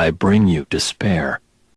I bring you despair.